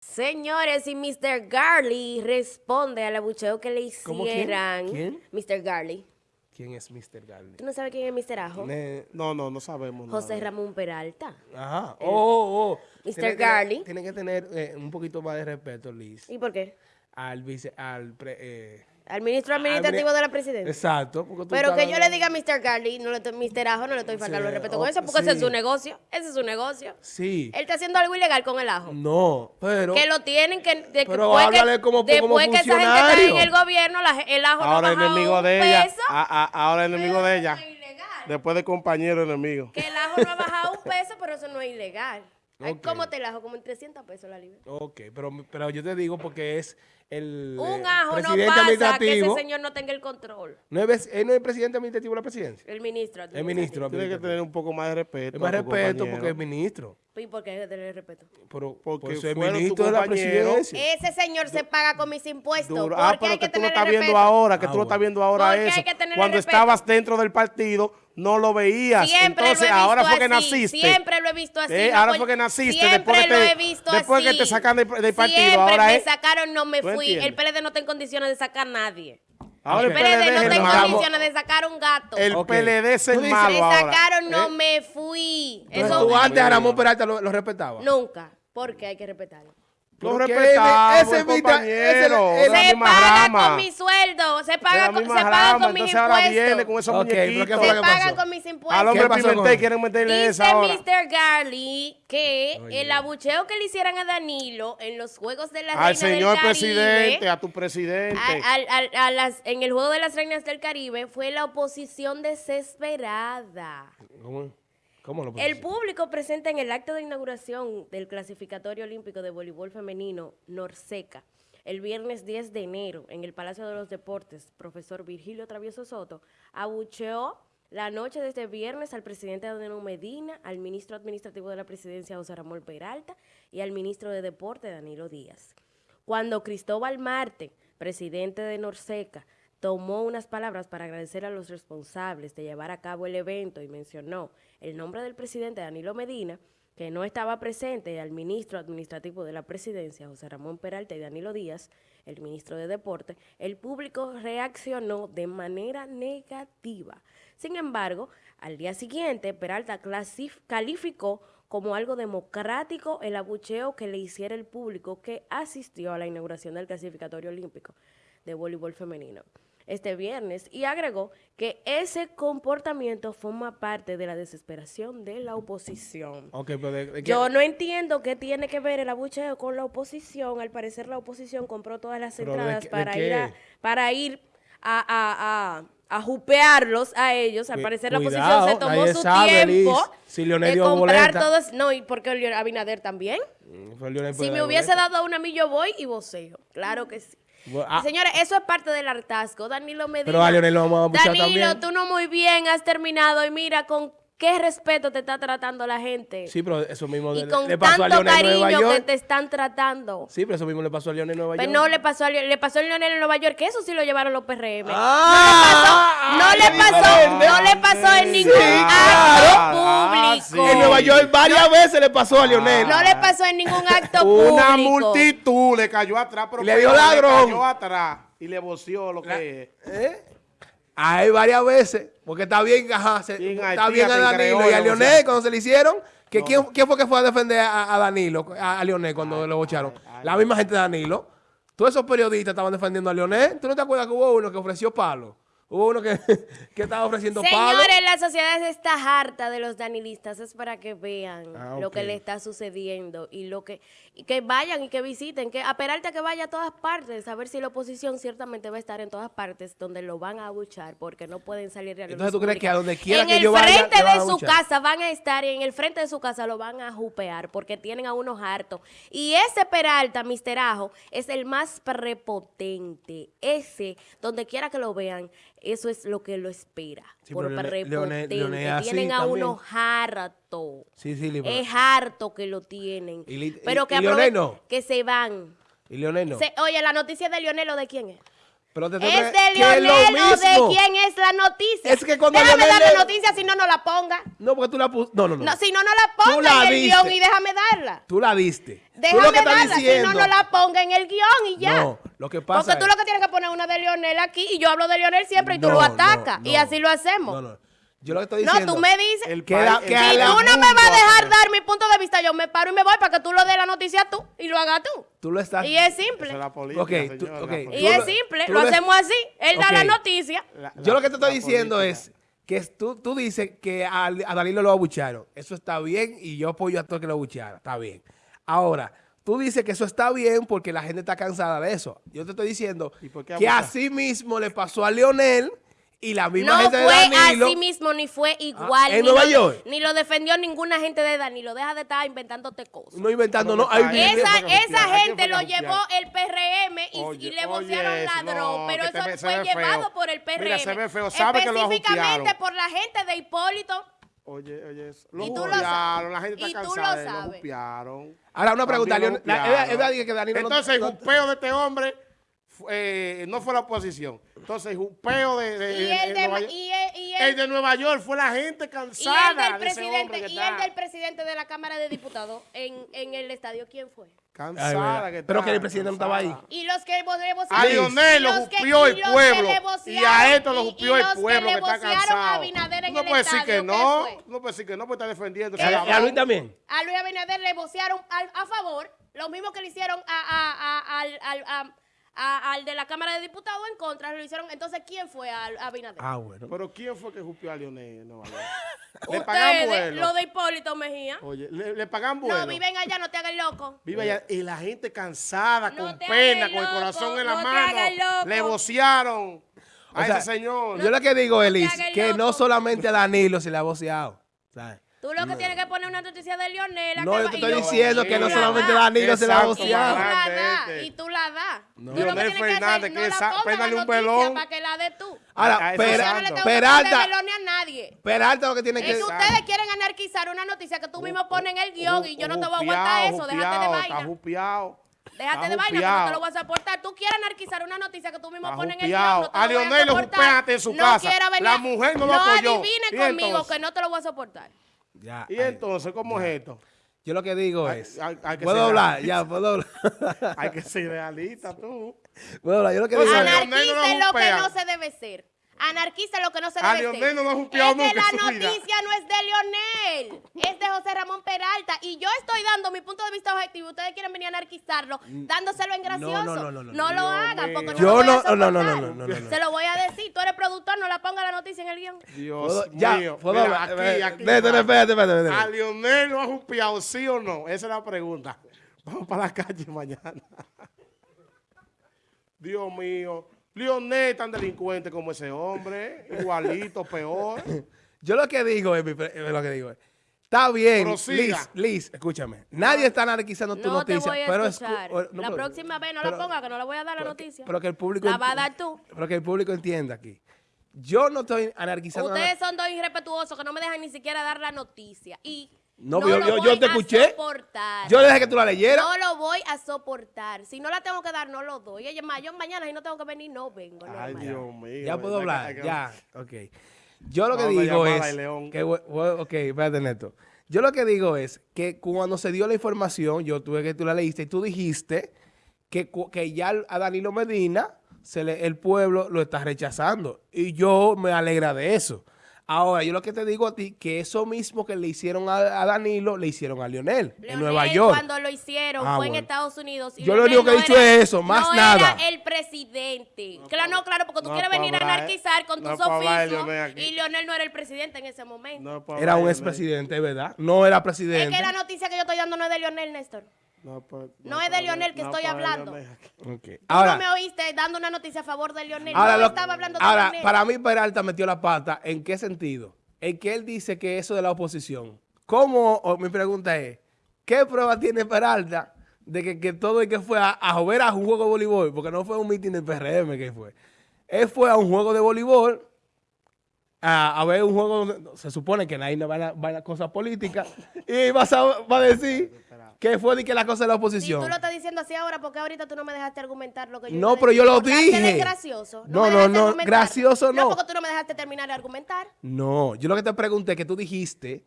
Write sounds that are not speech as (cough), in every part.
Señores, y Mr. Garley responde al abucheo que le ¿Cómo quién? hicieran. ¿Quién? Mr. Garley. ¿Quién es Mr. Garley? ¿Tú no sabes quién es Mr. Ajo? Ne- no, no, no sabemos. nada. José Ramón Peralta. Ajá. Oh, oh, oh. Mr. Tiene que- Garley. Tiene que tener eh, un poquito más de respeto, Liz, ¿Y por qué? al vice, al pre- eh, Al ministro administrativo mini- de la presidencia. Exacto. porque tú Pero que yo le diga a Mr. Garley, no le estoy, Mr. Ajo, no le estoy faltando el respeto con oh, eso, porque ese es su negocio. Ese es su negocio. Sí. Él está haciendo algo ilegal con el ajo. No, pero... que lo tienen que... De, Pero después que- háblale como- como después que esa gente está en el gobierno, la- el ajo Ahora no enemigo un de ella. peso. A- a- ahora enemigo de ella. Eso no es ilegal. Después de compañero enemigo. Que el ajo no ha bajado un peso, pero eso no es ilegal. Ay, Ok. ¿Cómo te el ajo? Como en 300 pesos la libra. Ok, pero, pero yo te digo porque es el Un eh, ajo no presidente pasa que ese administrativo. señor no tenga el control. No es, él no es presidente administrativo de la presidencia. El ministro. Es ministro. Tiene que administrativo. tener un poco más de respeto. Es más respeto compañero. porque es ministro. ¿Y por qué hay que tener respeto? Pero, Porque por ser ministro de la presidencia. Ese señor se paga con mis impuestos. Duro. ¿Por Ah, pero hay que que tú lo tener estás viendo respeto? ahora, que Ah, tú lo estás viendo ahora eso. Cuando estabas dentro del partido, no lo veías. Siempre Entonces, lo he visto ahora fue que así, naciste. Siempre lo he visto así. Eh, no ahora fue que naciste, Siempre después que lo te- he visto después que así. te sacan del- del partido, Siempre ahora me es- sacaron, no me ¿Tú fui. entiendes? El PLD no está en condiciones de sacar a nadie. Ahora El el Ok. PLD no PLD está en condiciones de sacar un gato. El Ok. PLD es el malo me ahora. sacaron, no ¿eh? me fui. Entonces, Eso tú antes a Ramón Peralta lo, lo respetaba. nunca. Porque hay que respetarlo. Lo respetamos, ese compañero. ese- la Se paga rama. con mi sueldo. Se paga con, se paga rama, con mis entonces ahora viene impuestos. con esos Ok, pero ¿qué muñequitos. fue Se lo que paga pasó? con mis Al impuestos. hombre ¿Qué pasó con Pimentel quieren meterle Dice esa ahora. Mr. Garley que Oye. el abucheo que le hicieran a Danilo en los Juegos de la Al Reina señor del Caribe, presidente, a tu presidente. a- al- al- a las- en el Juego de las Reinas del Caribe fue la oposición desesperada. ¿Cómo, cómo lo El público presente en el acto de inauguración del clasificatorio olímpico de voleibol femenino Norseca el viernes 10 de enero en el Palacio de los Deportes, profesor Virgilio Travieso Soto, abucheó la noche de este viernes al presidente Danilo Medina, al ministro administrativo de la presidencia José Ramón Peralta y al ministro de Deporte Danilo Díaz. Cuando Cristóbal Marte, presidente de Norseca, tomó unas palabras para agradecer a los responsables de llevar a cabo el evento y mencionó el nombre del presidente Danilo Medina, que no estaba presente, y al ministro administrativo de la presidencia, José Ramón Peralta y Danilo Díaz, el ministro de Deporte, el público reaccionó de manera negativa. Sin embargo, al día siguiente, Peralta calificó como algo democrático el abucheo que le hiciera el público que asistió a la inauguración del clasificatorio olímpico de voleibol femenino este viernes y agregó que ese comportamiento forma parte de la desesperación de la oposición. Ok, pero de, de qué- Yo no entiendo qué tiene que ver el abucheo con la oposición. Al parecer la oposición compró todas las Pero ¿de entradas de para ir a, para ir a, a, a, a jupearlos a ellos. Al parecer la oposición se tomó su sabe, tiempo Liz, si de dio comprar boleta. todos. No, y porque Abinader también. Mm, Si me hubiese boleta. dado una a mí, yo voy y voceo. Claro que sí. Bueno, ah, Señores, eso es parte del hartazgo. Danilo Medina. Pero a Leonel lo vamos a Danilo, tú no muy bien has terminado. Y mira con qué respeto te está tratando la gente. sí, pero eso mismo y le, con le pasó a tanto Leonel en Nueva cariño que York. te están tratando. Sí, pero eso mismo le pasó a Leonel en Nueva Pero York. no le pasó a Leo- le pasó a Leonel en Nueva York, que eso sí lo llevaron los PRM. Ah, no le pasó, no le pasó, no le pasó en ningún acto Ah, público. sí. En Nueva York varias (laughs) veces le pasó a Leonel. No le pasó en ningún acto Una público. multitud le cayó atrás, pero Y le dio ladrón. cayó atrás y le voció lo que es. ¿Eh? Hay varias veces, porque está bien, ajá, se- Bien está bien a Danilo y a Leonel o sea. cuando se le hicieron. Que quién, quién fue que fue a defender a, a Danilo, a, a Leonel cuando lo bocharon? La misma gente de Danilo. Todos esos periodistas estaban defendiendo a Leonel. ¿Tú no te acuerdas que hubo uno que ofreció palo? Hubo uno que, (laughs) que estaba ofreciendo palo. Señores, la sociedad está harta de los danilistas. Es para que vean Ah, lo que le está sucediendo y lo que y que vayan y que visiten, que a Peralta que vaya a todas partes, a ver si la oposición ciertamente va a estar en todas partes donde lo van a abuchar porque no pueden salir la Entonces, ¿tú crees que a donde quiera en que el yo vaya, frente le van a de su casa van a estar y en el frente de su casa lo van a jupear porque tienen a unos hartos. Y ese Peralta, Mister Ajo, es el más prepotente. Ese, donde quiera que lo vean, eso es lo que lo espera. Sí, por Leonel es así tienen a también. unos hartos. Sí, sí, Libro. Es harto que lo tienen. Y li- Pero y- que y que se van. Y Leonel no. Se- oye, la noticia de Lionel, ¿o de quién es? Pero te ¿Es de que es lo Leonel o de quién es la noticia? Es que cuando Déjame Leonel dar la noticia, si no, no la ponga. No, porque tú la pusiste. No, no, no. No, si no, no la ponga Tú la en el guion y déjame darla. Tú la diste. tú lo Déjame que darla, diciendo. si no, no la ponga en el guion y ya. No, lo que pasa Porque tú es- lo que tienes que poner es una de Leonel aquí y yo hablo de Leonel siempre y tú No, lo no, atacas. Y no. así lo hacemos. No, no. Yo lo que estoy No, diciendo. tú me dices. El Que la- país- que Si la- tú no me vas a dejar dar mi punto de vista, yo me paro y me voy para que tú lo des la noticia tú y lo hagas tú. Tú lo estás. Y es simple. es la política, Ok, tú- señor, ok. la Y política. Es simple, lo lo- hacemos así. Él da la noticia. La- Yo lo que te estoy la diciendo política. es que es- tú, tú dices que a, a Danilo lo abucharon. Eso está bien y yo apoyo a todo que lo abuchara. Está bien. Ahora, tú dices que eso está bien porque la gente está cansada de eso. Yo te estoy diciendo ¿Y por qué que así mismo le pasó a Leonel y la misma No gente de fue Danilo. así mismo, ni fue igual. ¿en ni Nueva lo, York? Ni lo defendió ninguna gente de Danilo. Deja de estar inventándote cosas. No inventando, no. Esa, ¿Quién fue esa gente fue lo llevó el PRM y, Oye, y le vocearon ladrón, no, pero eso fue feo. llevado por el PRM. Mira, se ve feo, sabe que lo Específicamente por la gente de Hipólito. Oye, oye, eso. Lo Y tú lo jupiaron, sabes. la gente Y está tú lo cansada lo sabes. jupiaron. Ahora, una pregunta. También lo Leonel- la- jupiaron. Eva- Eva dice que Danilo no- Entonces, el no- jupeo de este hombre fu- eh, no fue la oposición. Entonces, el jupeo de, de- Y de- el de de, Nueva York- y el, y el- el de Nueva York fue la gente y el cansada del de ese presidente, que y el del presidente de la Cámara de Diputados en, en el estadio, ¿quién fue? Cansada que Pero que el presidente no estaba ahí. cansada. Y los que vo- le A vocearon. Lionel lo jupió el pueblo. Y vocearon- a esto lo jupió el pueblo que está vocearon cansado. No puede decir que estadio, ¿qué no. No puede decir que no, porque está defendiendo. ¿Qué ese ¿Y a. Luis también? A Luis Abinader le vocearon a, favor, lo mismo que le hicieron a, a- a- al, al- a- a- al de la Cámara de Diputados en contra, lo hicieron. Entonces, ¿quién fue a, a Abinader? Ah, bueno. Pero ¿quién fue que jupió a Nueva York? (laughs) Le pagan Ustedes, vuelo. lo de Hipólito Mejía. Oye, le, le pagan vuelo. No, viven allá, no te hagas loco. Vive allá. Y la gente cansada, No con te pena, con el corazón en la no te mano. hagas loco. Le vocearon a O sea, ese señor. Yo lo que digo, Elis, que no solamente a Danilo se le ha voceado. ¿sabes? Tú lo que tienes que poner una noticia de Lionel. No, que yo te estoy diciendo que no la solamente. Danilo se la este. y tú la das. No. Tú lo que Leonel tienes que hacer, Fernández, no que la sa- pongas péndale la un noticia pelón. para que la des tú. Ahora, A ese Yo Pera- no le tengo que Peralta, poner Leonel a nadie. Peralta lo que tiene Es que... que ustedes quieren anarquizar una noticia que tú mismo pones en el guion y yo no te voy a aguantar eso. Déjate de Está vaina. jupiado. Déjate Está de vaina que no te lo vas a soportar. Tú quieres anarquizar una noticia que tú mismo Está pones en el guion. No te A voy Leonel lo en su no casa. quiera venir- La mujer no lo No apoyó. adivine ¿Y conmigo entonces? que no te lo voy a soportar. Ya, Y ay. entonces, ¿cómo es esto? Yo lo que digo Hay- es... hay- hay que ¿Puedo ser hablar? realista. Ya, puedo hablar. (laughs) Hay que ser realista, tú. Puedo hablar. Yo lo que Pues, digo Anarquista es lo que no se debe ser. Anarquista lo que no se A debe Leonel ser. no lo ha que nunca la noticia no es de Leonel, es de José Ramón Peralta. Y yo estoy dando mi punto de vista objetivo. Ustedes quieren venir a anarquizarlo, dándoselo en gracioso. no, no, no, no, No no. lo hagan, porque Yo lo voy a no- no, no, no, no, no. Se lo voy a decir. Tú eres productor, no la ponga la noticia en el guion. Dios ¿Puedo- ya, mío. aquí, Eh, aquí. Espérate, espérate, espérate, espérate. ¿A Lionel lo ha jupiado, sí o no? Esa es la pregunta. (laughs) Vamos para la calle mañana. (laughs) Dios mío. Lionel tan delincuente como ese hombre. (laughs) Igualito, peor. Yo lo que digo es, mi pre- es lo que digo es, está bien, Prosiga. Liz, Liz, escúchame. Nadie está anarquizando tu No te noticia, voy a pero escuchar. escu- o- no, la pero- próxima vez no pero- la ponga, que no le voy a dar la pero que- noticia. Pero que el público La va a dar tú. Pero que el público entienda aquí. Yo no estoy anarquizando. Ustedes son dos irrespetuosos que no me dejan ni siquiera dar la noticia. Y No, no, yo- lo yo- voy yo te a escuché. soportar. Yo le dejé que tú la leyeras. No lo voy a soportar. Si no la tengo que dar, no lo doy. Oye, ma, yo mañana si no tengo que venir, no vengo. Ay. Dios mío. ya puedo hablar, que- ya, ok. Yo lo que digo es, que, ok, espérate Neto. Yo lo que digo es que cuando se dio la información, yo tuve que tú la leíste y tú dijiste que, que ya a Danilo Medina se le- el pueblo lo está rechazando. Y yo me alegra de eso. Ahora, yo lo que te digo a ti, que eso mismo que le hicieron a, a Danilo, le hicieron a Lionel, en Nueva York. cuando lo hicieron Ah, fue en. Estados Unidos. y Yo lo único que he no dicho era- es eso, más no nada. era el presidente. claro, no, claro, porque tú No quieres venir a hablar, eh. anarquizar con No tus oficios. Y Leonel no era el presidente en ese momento. No Era hablar un de expresidente, ¿verdad? No era es presidente. que la noticia que yo estoy dando no es de Leonel, Néstor. No, puedo- No es de hablar- que no estoy hablando. Tú Ahora, no me oíste dando una noticia a favor de Leonel. Ahora, no lo- estaba hablando de ahora, Leonel. para mí Peralta metió la pata. ¿En qué sentido? En que él dice que eso de la oposición. ¿Cómo? o mi pregunta es, ¿qué prueba tiene Peralta de que, que todo el que fue a, a ver a un juego de voleibol? Porque no fue un meeting del PRM que fue. Él fue a un juego de voleibol a, a ver un juego donde se supone que nadie va a, va a cosas políticas y vas a, va a decir que fue de que la cosa de la Si oposición. tú lo estás diciendo así ahora, porque ahorita tú no me dejaste argumentar lo que yo No, pero yo lo dije. es gracioso. No, no, no, argumentar. gracioso no. No, porque tú no me dejaste terminar de argumentar. No, yo lo que te pregunté es que tú dijiste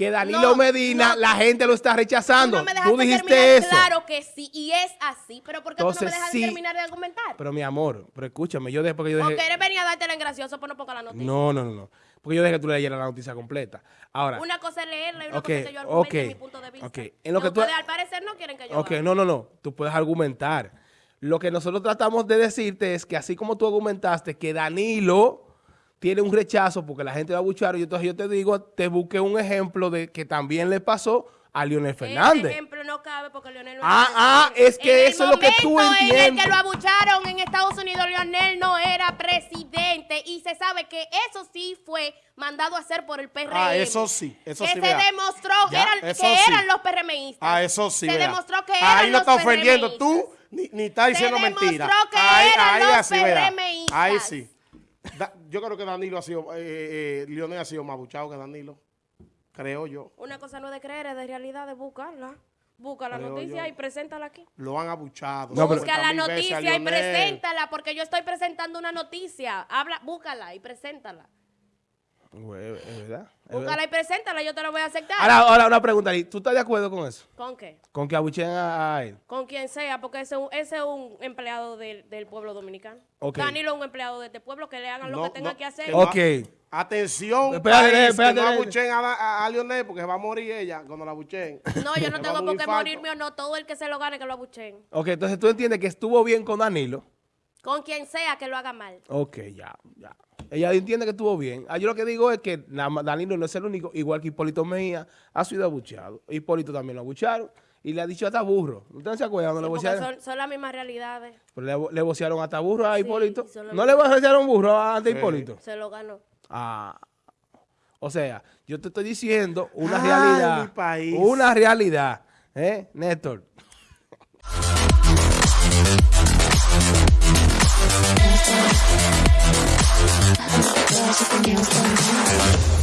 que Danilo No, Medina, no. la gente lo está Tú rechazando. no me dejaste Tú dijiste terminar. eso. Claro que sí, y es así. Pero ¿por qué tú no Entonces, me dejas sí. terminar de argumentar? Pero mi amor, pero escúchame, yo después que yo dejé... Porque eres venía a dártela en gracioso, pues no ponga la noticia. No, no, no, no. Porque yo dejé que tú leyeras la noticia completa. Ahora, Una cosa es leerla y una cosa es que yo argumente ok, mi punto de vista. ok. En lo que tú- ustedes, al parecer no quieren que yo ok, no, no, no. Tú puedes argumentar. Lo que nosotros tratamos de decirte es que así como tú argumentaste que Danilo tiene un rechazo porque la gente va a buchar, y entonces yo te digo, te busqué un ejemplo de que también le pasó a Leonel Ese Fernández. ejemplo no cabe porque Leonel no Ah, ah, es que En el eso es lo que tú momento en el entiendes. que lo abucharon en Estados Unidos, Leonel no era presidente y se sabe que eso sí fue mandado a hacer por el PRM. Ah, eso sí, eso que sí, se vea. demostró Ya, eran- eso que sí. eran los PRMistas. Ah, eso sí, Se vea. demostró que Ahí eran no los está ofendiendo tú, ni, ni está diciendo Se mentira. demostró que ahí, eran ahí los así. PRMistas. Ahí sí. Da- yo creo que Danilo ha sido, eh, eh, Leonel ha sido más buchado que Danilo. Creo yo. Una cosa no es de creer, es de realidad, de buscarla. Busca la Creo noticia yo. y preséntala aquí. Lo han abuchado. No, Busca la 50.000 veces a noticia y preséntala, porque yo estoy presentando una noticia. Habla, búscala y preséntala. Güey, Es verdad. es Búscala verdad. y preséntala, yo te la voy a aceptar. Ahora, ahora una pregunta. ¿Tú estás de acuerdo con eso? ¿Con qué? Con que abuchen a, a él. Con quien sea, porque ese, es un- ese es un empleado del, del pueblo dominicano. Ok. Danilo es un empleado de este pueblo, que le hagan lo que tenga no, que hacer. Ok. Atención, Espérate, país, espérate, que no abuchen a, a, a Leonel porque se va a morir ella cuando la abuchen. No, yo no (laughs) tengo por qué morirme o no. Todo el que se lo gane, que lo abuchen. Ok, entonces tú entiendes que estuvo bien con Danilo. Con quien sea que lo haga mal. Ok, ya, ya. Ella entiende que estuvo bien. Ah, yo lo que digo es que Danilo no es el único, igual que Hipólito Mejía, ha sido abucheado. Hipólito también lo abucharon y le ha dicho hasta burro. ¿Ustedes se acuerdan Sí, le vocearon? son, son las mismas realidades. Pero le, le vocearon hasta burro a Sí, Hipólito. ¿No le vocearon burro a ante Hipólito? Se lo ganó. Ah, o sea, yo te estoy diciendo una Ay, realidad. mi país. Una realidad. ¿Eh, Néstor? There's something else going on.